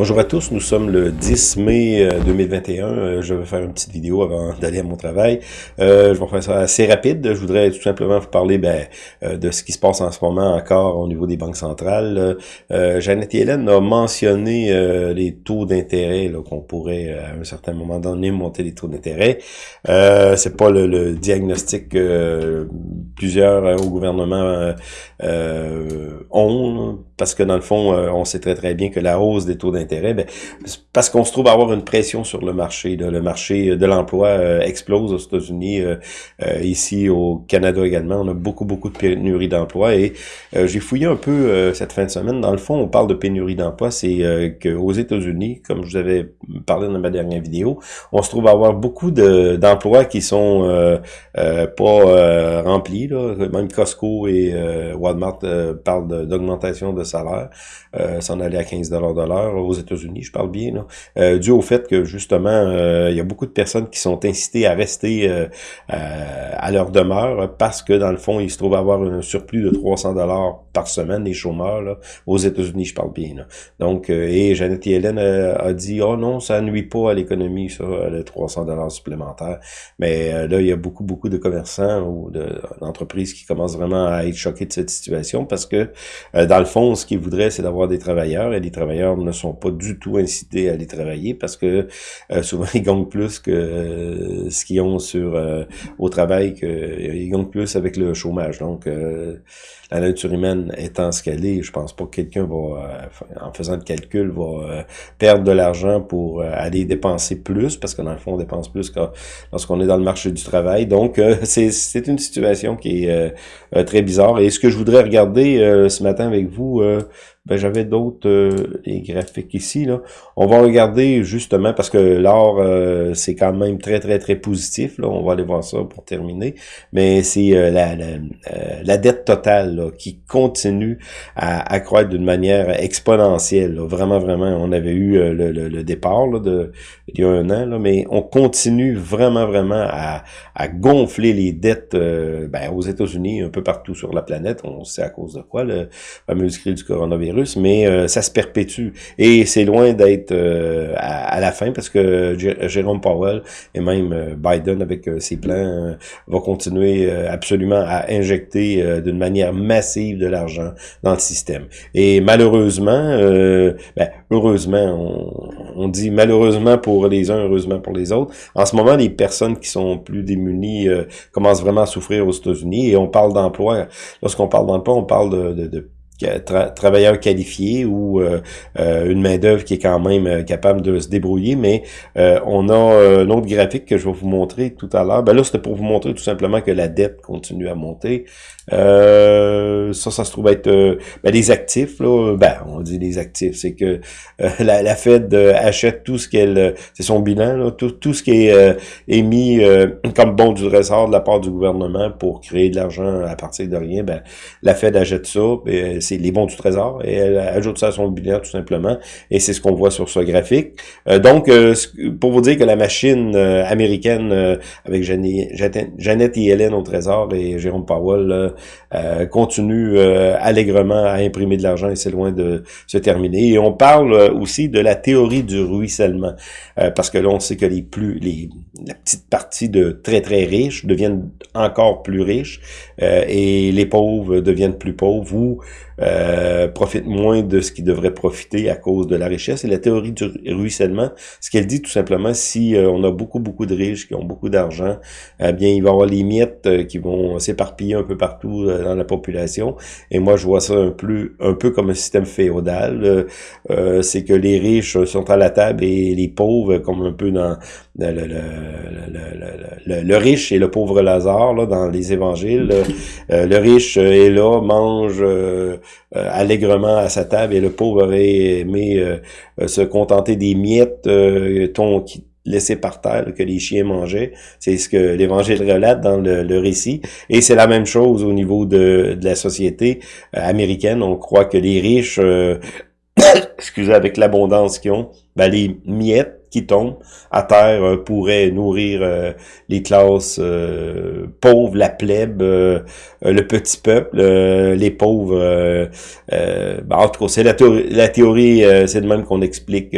Bonjour à tous, nous sommes le 10 mai 2021. Euh, euh, je vais faire une petite vidéo avant d'aller à mon travail. Euh, je vais faire ça assez rapide. Je voudrais tout simplement vous parler ben, de ce qui se passe en ce moment encore au niveau des banques centrales. Jeannette Hélène a mentionné les taux d'intérêt qu'on pourrait à un certain moment donné monter les taux d'intérêt. C'est pas le, diagnostic que plusieurs au gouvernement ont, parce que dans le fond, on sait très très bien que la hausse des taux d'intérêt ben, parce qu'on se trouve à avoir une pression sur le marché. Le marché de l'emploi euh, explose aux États-Unis, euh, euh, ici au Canada également. On a beaucoup, beaucoup de pénurie d'emploi et j'ai fouillé un peu cette fin de semaine. Dans le fond, on parle de pénurie d'emploi, c'est qu'aux États-Unis, comme je vous avais parlé dans ma dernière vidéo, on se trouve à avoir beaucoup d'emplois qui sont pas remplis. Là. Même Costco et Walmart parlent d'augmentation de, salaire, s'en aller à 15 de l'heure aux États-Unis, je parle bien, là, euh, dû au fait que justement, euh, il y a beaucoup de personnes qui sont incitées à rester euh, à leur demeure parce que dans le fond, ils se trouvent à avoir un surplus de 300 dollars par semaine, les chômeurs, aux États-Unis, je parle bien. Donc, et Janet Yellen a dit, oh non, ça nuit pas à l'économie, ça, le 300 dollars supplémentaires. Mais là, il y a beaucoup, beaucoup de commerçants ou d'entreprises qui commencent vraiment à être choqués de cette situation parce que, dans le fond, ce qu'ils voudraient, c'est d'avoir des travailleurs et les travailleurs ne sont pas du tout incités à aller travailler parce que euh, souvent ils gagnent plus que euh, ce qu'ils ont sur euh, au travail, que, ils gagnent plus avec le chômage. Donc la nature humaine étant ce qu'elle est, je pense pas que quelqu'un va, en faisant le calcul, va perdre de l'argent pour aller dépenser plus, parce que dans le fond, on dépense plus lorsqu'on est dans le marché du travail. Donc, c'est une situation qui est très bizarre. Et ce que je voudrais regarder ce matin avec vous, euh, ben, j'avais d'autres euh, graphiques ici. Là. On va regarder justement, parce que l'or, euh, c'est quand même très, très, très positif. Là. On va aller voir ça pour terminer. Mais c'est euh, la, la, euh, la, dette totale qui continue à, à croître d'une manière exponentielle. Vraiment, vraiment, on avait eu le, le, départ là, de, il y a un an, là, mais on continue vraiment, vraiment à, à gonfler les dettes ben, aux États-Unis, un peu partout sur la planète. On sait à cause de quoi, le fameux crise du coronavirus mais euh, ça se perpétue. Et c'est loin d'être euh, à, la fin, parce que Jérôme Powell et même euh, Biden, avec ses plans, va continuer absolument à injecter d'une manière massive de l'argent dans le système. Et malheureusement, ben, heureusement, on, dit malheureusement pour les uns, heureusement pour les autres, en ce moment, les personnes qui sont plus démunies commencent vraiment à souffrir aux États-Unis, et on parle d'emploi. Lorsqu'on parle d'emploi, on parle de, de travailleurs qualifiés ou euh, euh, une main d'œuvre qui est quand même euh, capable de se débrouiller, mais on a un autre graphique que je vais vous montrer tout à l'heure. Ben là, c'était pour vous montrer tout simplement que la dette continue à monter. ça, ça se trouve être ben, les actifs. Là, ben, on dit les actifs, c'est que la, Fed achète tout ce qu'elle, c'est son bilan, tout, tout ce qui est émis comme bon du ressort de la part du gouvernement pour créer de l'argent à partir de rien. Ben, la Fed achète ça. Ben, c'est les bons du trésor, et elle ajoute ça à son bilan tout simplement, et c'est ce qu'on voit sur ce graphique. Euh, donc, euh, pour vous dire que la machine euh, américaine, avec Jeannette et Hélène au trésor et Jérôme Powell, continue allègrement à imprimer de l'argent et c'est loin de se terminer. Et on parle aussi de la théorie du ruissellement, parce que là, on sait que les plus, les, la petite partie de très très riches deviennent encore plus riches, et les pauvres deviennent plus pauvres, ou euh, profite moins de ce qui devrait profiter à cause de la richesse. Et la théorie du ruissellement, ce qu'elle dit tout simplement, si euh, on a beaucoup, beaucoup de riches qui ont beaucoup d'argent, eh bien, il va y avoir les miettes euh, qui vont s'éparpiller un peu partout dans la population. Et moi, je vois ça un peu, un peu comme un système féodal. C'est que les riches sont à la table et les pauvres, comme un peu dans le, le, le, le riche et le pauvre Lazare, là, dans les évangiles. le riche est là, mange euh, allègrement à sa table et le pauvre aurait aimé euh, euh, se contenter des miettes ton, qui, laissées par terre que les chiens mangeaient. C'est ce que l'Évangile relate dans le, récit. Et c'est la même chose au niveau de, de la société américaine. On croit que les riches, excusez, avec l'abondance qu'ils ont, ben les miettes qui tombe à terre euh, pourrait nourrir euh, les classes pauvres, la plèbe, le petit peuple, les pauvres. Ben, en tout cas, c'est la, théorie, la théorie c'est de même qu'on explique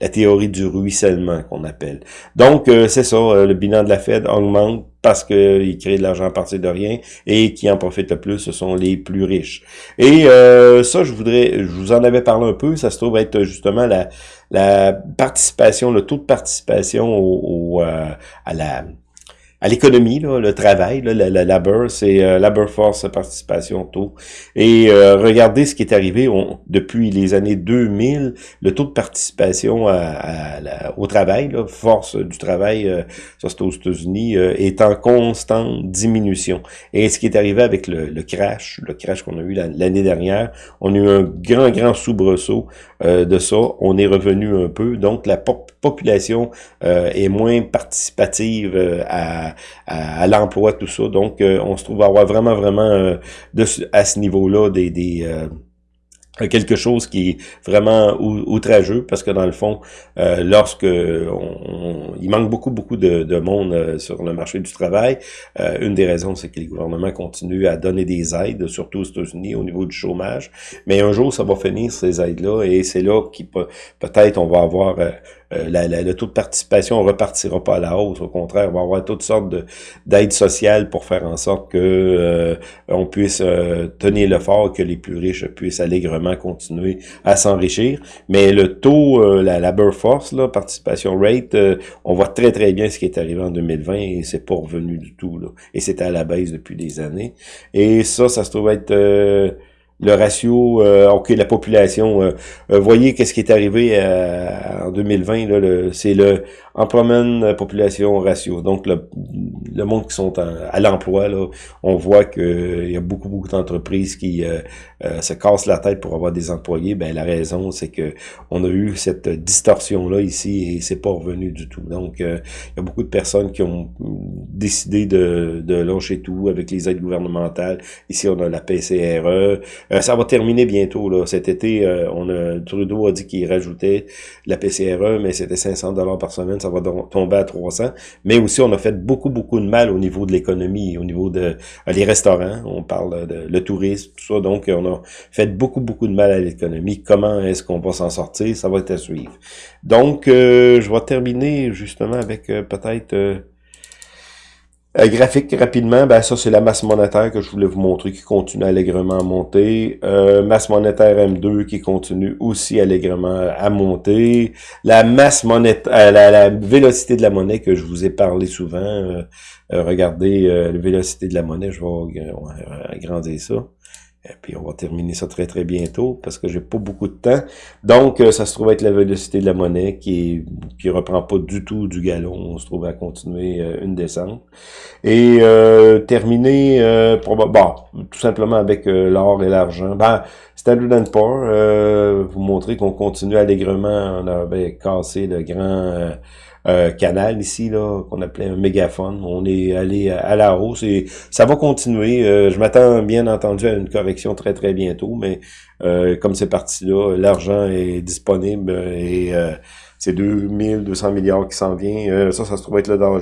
la théorie du ruissellement qu'on appelle. Donc, c'est ça, le bilan de la Fed augmente parce qu'ils créent de l'argent à partir de rien et qui en profitent le plus, ce sont les plus riches. Et euh, ça, je voudrais, je vous en avais parlé un peu, ça se trouve être justement la, participation, le taux de participation au, euh, à la à l'économie, le travail, là, le, labor, c'est euh, labor force participation taux. Et euh, regardez ce qui est arrivé depuis les années 2000, le taux de participation à, au travail, force du travail, euh, ça c'est aux États-Unis, euh, est en constante diminution. Et ce qui est arrivé avec le, le crash, le crash qu'on a eu l'année dernière, on a eu un grand, grand soubresaut de ça. On est revenu un peu. Donc la population est moins participative à à, l'emploi, tout ça. Donc, euh, on se trouve à avoir vraiment, vraiment euh, de, à ce niveau-là des, des euh, quelque chose qui est vraiment outrageux parce que dans le fond, lorsque on, il manque beaucoup beaucoup de, de monde sur le marché du travail, une des raisons c'est que les gouvernements continuent à donner des aides, surtout aux États-Unis au niveau du chômage. Mais un jour ça va finir ces aides-là et c'est là qui peut-être on va avoir euh, la, le taux de participation repartira pas à la hausse. Au contraire, on va avoir toutes sortes d'aides sociales pour faire en sorte que euh, on puisse euh, tenir le fort, que les plus riches puissent allègrement continuer à s'enrichir. Mais le taux, la labor force, là, participation rate, on voit très très bien ce qui est arrivé en 2020 et c'est pas revenu du tout. Là. Et c'était à la baisse depuis des années. Et ça, ça se trouve être le ratio, euh, ok, la population. Euh, euh, voyez qu'est-ce qui est arrivé en 2020, là, c'est le employment population ratio. Donc le, le monde qui sont à l'emploi, on voit qu'il y a beaucoup, beaucoup d'entreprises qui se cassent la tête pour avoir des employés. Ben la raison, c'est que on a eu cette distorsion-là ici et c'est pas revenu du tout. Donc, il y a beaucoup de personnes qui ont décidé de, de lâcher tout avec les aides gouvernementales. Ici, on a la PCRE. Euh, ça va terminer bientôt. Là. Cet été, euh, on a, Trudeau a dit qu'il rajoutait la PCRE, mais c'était 500 dollars par semaine. Ça va tomber à 300. Mais aussi, on a fait beaucoup, beaucoup de mal au niveau de l'économie, au niveau de euh, les restaurants. On parle de le tourisme, tout ça. Donc, on a fait beaucoup, beaucoup de mal à l'économie. Comment est-ce qu'on va s'en sortir? Ça va être à suivre. Donc, je vais terminer justement avec peut-être euh, graphique rapidement, ben ça c'est la masse monétaire que je voulais vous montrer qui continue allègrement à monter. Euh, masse monétaire M2 qui continue aussi allègrement à monter. La masse monétaire, euh, la, vélocité de la monnaie que je vous ai parlé souvent. regardez la vélocité de la monnaie, je vais agrandir ça. Et puis on va terminer ça très très bientôt parce que j'ai pas beaucoup de temps. Donc ça se trouve être la vélocité de la monnaie qui qui reprend pas du tout du galon. On se trouve à continuer une descente. Et euh, terminer euh, tout simplement avec l'or et l'argent. Ben, Standard Poor's, euh, vous montrer qu'on continue allègrement. On avait cassé le grand euh, canal ici, là, qu'on appelait un mégaphone. On est allé à, la hausse et ça va continuer. Euh, je m'attends bien entendu à une correction très très bientôt, mais euh, comme c'est parti là, l'argent est disponible et c'est 2200 milliards qui s'en vient. ça, ça se trouve être le Dow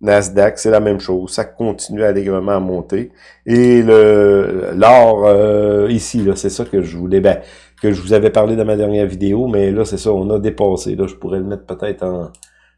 Nasdaq, c'est la même chose. Ça continue allègrement à monter. Et le l'or ici, là, c'est ça que je voulais. Ben, que je vous avais parlé dans ma dernière vidéo, mais là, c'est ça, on a dépassé. Là, je pourrais le mettre peut-être en,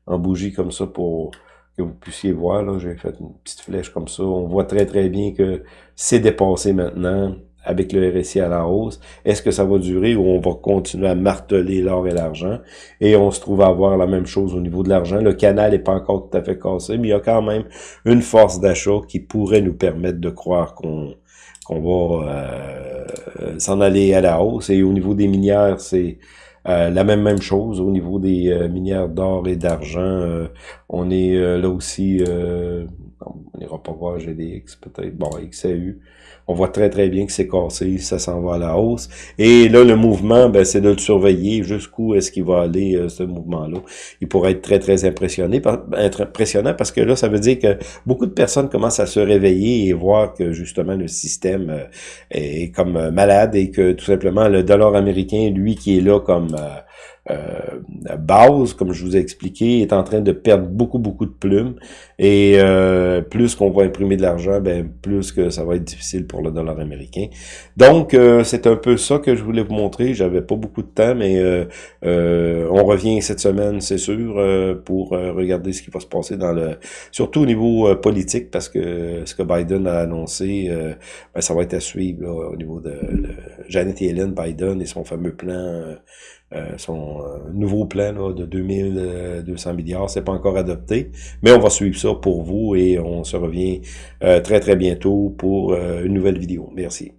en bougie comme ça pour que vous puissiez voir. Là, j'ai fait une petite flèche comme ça. On voit très très bien que c'est dépassé maintenant avec le RSI à la hausse. Est-ce que ça va durer ou on va continuer à marteler l'or et l'argent? Et on se trouve à avoir la même chose au niveau de l'argent. Le canal n'est pas encore tout à fait cassé, mais il y a quand même une force d'achat qui pourrait nous permettre de croire qu'on va euh, s'en aller à la hausse. Et au niveau des minières, c'est euh, la même même chose. Au niveau des euh, minières d'or et d'argent, on est là aussi, on n'ira pas voir GDX peut-être, bon, XAU. On voit très très bien que c'est cassé, ça s'en va à la hausse. Et là, le mouvement, ben, c'est de le surveiller jusqu'où est-ce qu'il va aller, euh, ce mouvement-là. Il pourrait être très très impressionné, impressionnant parce que là, ça veut dire que beaucoup de personnes commencent à se réveiller et voir que justement le système euh, est comme euh, malade et que tout simplement le dollar américain, lui, qui est là comme base, comme je vous ai expliqué, est en train de perdre beaucoup, beaucoup de plumes. Et plus qu'on va imprimer de l'argent, ben plus que ça va être difficile pour le dollar américain. Donc, c'est un peu ça que je voulais vous montrer. J'avais pas beaucoup de temps, mais on revient cette semaine, c'est sûr, pour regarder ce qui va se passer dans le... Surtout au niveau politique, parce que ce que Biden a annoncé, ben, ça va être à suivre au niveau de, Janet Yellen, Biden et son fameux plan, euh, euh, son euh, nouveau plan là, de 2200 milliards, c'est pas encore adopté, mais on va suivre ça pour vous et on se revient très très bientôt pour une nouvelle vidéo. Merci.